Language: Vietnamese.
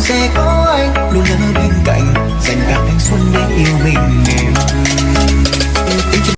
sẽ có anh. Luôn ở bên cạnh dành cả thanh xuân để yêu mình.